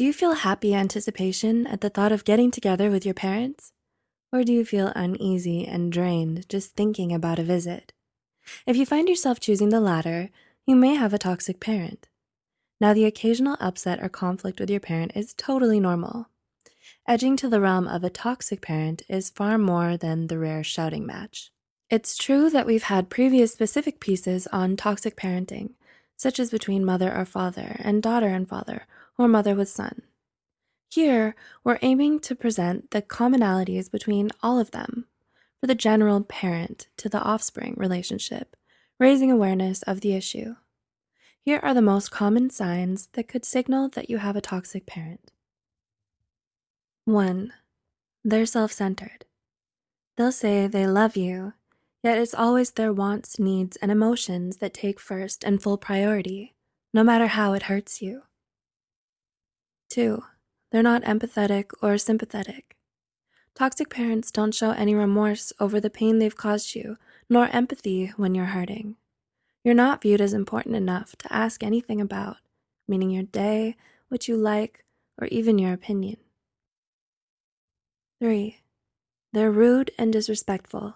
Do you feel happy anticipation at the thought of getting together with your parents? Or do you feel uneasy and drained just thinking about a visit? If you find yourself choosing the latter, you may have a toxic parent. Now, the occasional upset or conflict with your parent is totally normal. Edging to the realm of a toxic parent is far more than the rare shouting match. It's true that we've had previous specific pieces on toxic parenting, such as between mother or father and daughter and father, or mother with son. Here, we're aiming to present the commonalities between all of them for the general parent to the offspring relationship, raising awareness of the issue. Here are the most common signs that could signal that you have a toxic parent. One, they're self centered. They'll say they love you, yet it's always their wants, needs, and emotions that take first and full priority, no matter how it hurts you. Two, they're not empathetic or sympathetic. Toxic parents don't show any remorse over the pain they've caused you, nor empathy when you're hurting. You're not viewed as important enough to ask anything about, meaning your day, what you like, or even your opinion. Three, they're rude and disrespectful.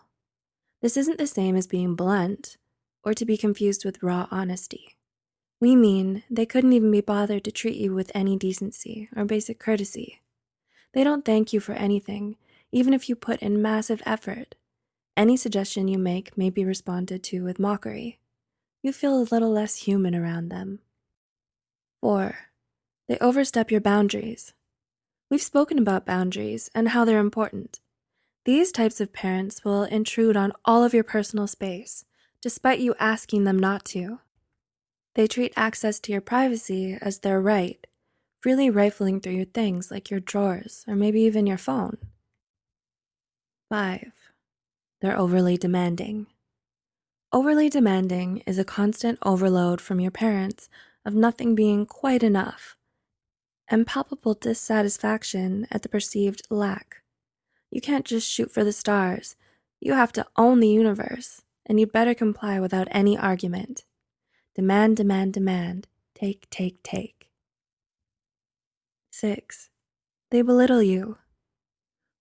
This isn't the same as being blunt or to be confused with raw honesty. We mean they couldn't even be bothered to treat you with any decency or basic courtesy. They don't thank you for anything, even if you put in massive effort. Any suggestion you make may be responded to with mockery you feel a little less human around them. 4. They overstep your boundaries. We've spoken about boundaries and how they're important. These types of parents will intrude on all of your personal space, despite you asking them not to. They treat access to your privacy as their right, freely rifling through your things like your drawers or maybe even your phone. 5. They're overly demanding. Overly demanding is a constant overload from your parents of nothing being quite enough and palpable dissatisfaction at the perceived lack. You can't just shoot for the stars. You have to own the universe, and you'd better comply without any argument. Demand, demand, demand. Take, take, take. 6. They belittle you.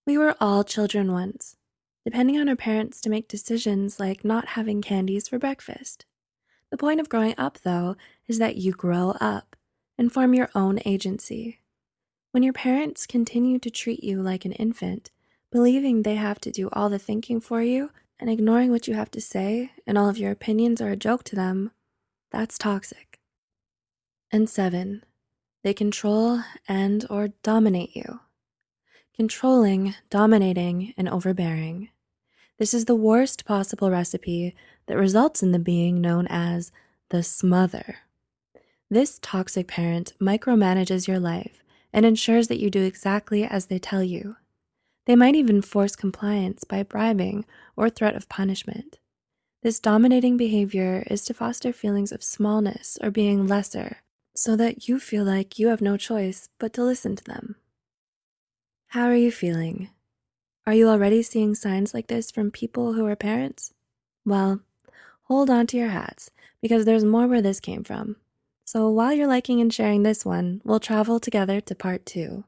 We were all children once depending on our parents to make decisions like not having candies for breakfast. The point of growing up, though, is that you grow up and form your own agency. When your parents continue to treat you like an infant, believing they have to do all the thinking for you and ignoring what you have to say and all of your opinions are a joke to them, that's toxic. And seven, they control and or dominate you. Controlling, dominating, and overbearing. This is the worst possible recipe that results in the being known as the smother. This toxic parent micromanages your life and ensures that you do exactly as they tell you. They might even force compliance by bribing or threat of punishment. This dominating behavior is to foster feelings of smallness or being lesser so that you feel like you have no choice but to listen to them. How are you feeling? Are you already seeing signs like this from people who are parents? Well, hold on to your hats because there's more where this came from. So while you're liking and sharing this one, we'll travel together to part two.